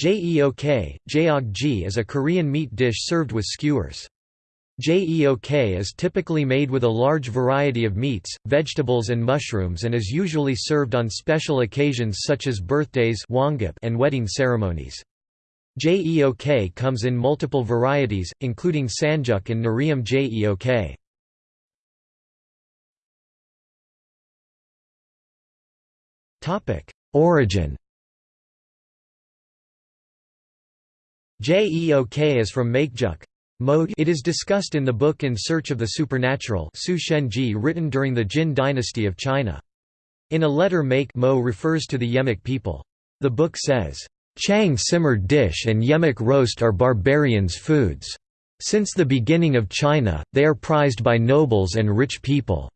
Jeok, jeokgi is a Korean meat dish served with skewers. Jeok is typically made with a large variety of meats, vegetables and mushrooms and is usually served on special occasions such as birthdays and wedding ceremonies. Jeok comes in multiple varieties, including sanjeok and Narium jeok. Origin Jeok is from Maekjeok. It is discussed in the book In Search of the Supernatural written during the Jin dynasty of China. In a letter Make Mo refers to the Yemek people. The book says, Chang simmered dish and Yemek roast are barbarians' foods. Since the beginning of China, they are prized by nobles and rich people.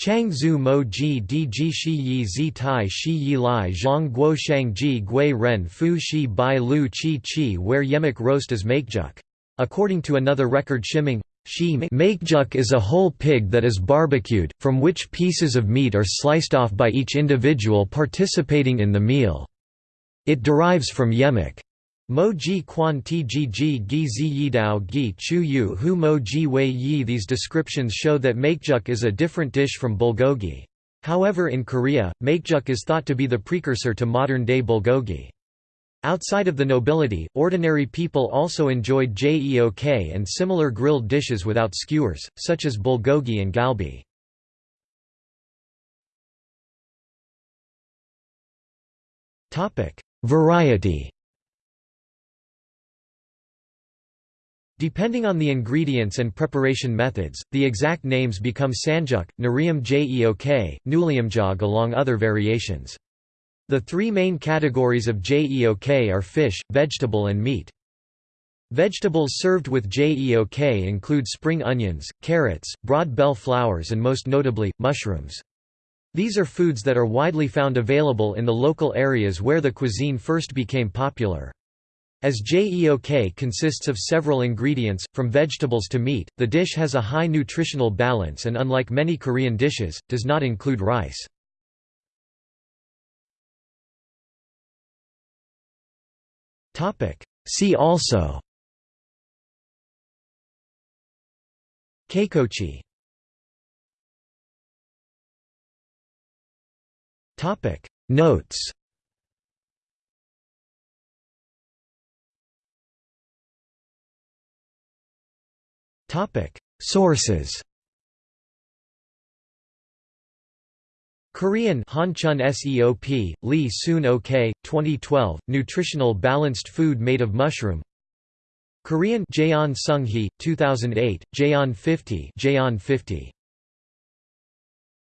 Chang Zhu Mo Ji Di Ji Shi Yi Zi Tai Shi Yi Lai Zhang Guo Shang Ji Gui Ren Fu Shi Bai Lu Chi Chi where yemek roast is maekjeok. According to another record Shiming, Maekjeok is a whole pig that is barbecued, from which pieces of meat are sliced off by each individual participating in the meal. It derives from yemek. Mo ji quan ti ji ji gi zi yi dao gi chu yu hu mo ji wei yi These descriptions show that maekjeok is a different dish from bulgogi. However in Korea, maekjeok is thought to be the precursor to modern-day bulgogi. Outside of the nobility, ordinary people also enjoyed jeok and similar grilled dishes without skewers, such as bulgogi and galbi. Variety Depending on the ingredients and preparation methods, the exact names become sanjeok, narium jeok, nuliumjog along other variations. The three main categories of jeok are fish, vegetable and meat. Vegetables served with jeok include spring onions, carrots, broad bell flowers and most notably, mushrooms. These are foods that are widely found available in the local areas where the cuisine first became popular. As jeok consists of several ingredients, from vegetables to meat, the dish has a high nutritional balance and unlike many Korean dishes, does not include rice. See also Keikochi Notes Topic. Sources Korean Hanchun Seop, Lee Soon Ok, 2012, Nutritional Balanced Food Made of Mushroom. Korean Jaeon Sung Hee, 2008, Jaeon 50 Jaeon 50